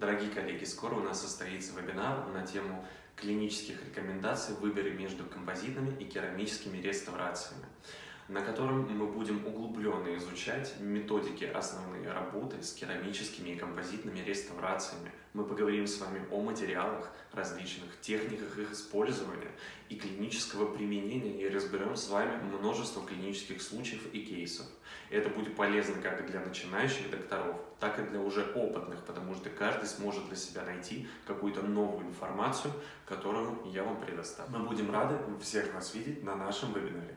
Дорогие коллеги, скоро у нас состоится вебинар на тему клинических рекомендаций в выборе между композитными и керамическими реставрациями, на котором мы будем углубленно изучать методики основные работы с керамическими и композитными реставрациями. Мы поговорим с вами о материалах, различных техниках их использования и клинического применения и разберем с вами множество клинических случаев и кейсов. Это будет полезно как для начинающих докторов, так и для уже опытных, потому что каждый сможет для себя найти какую-то новую информацию, которую я вам предоставлю. Мы будем рады всех вас видеть на нашем вебинаре.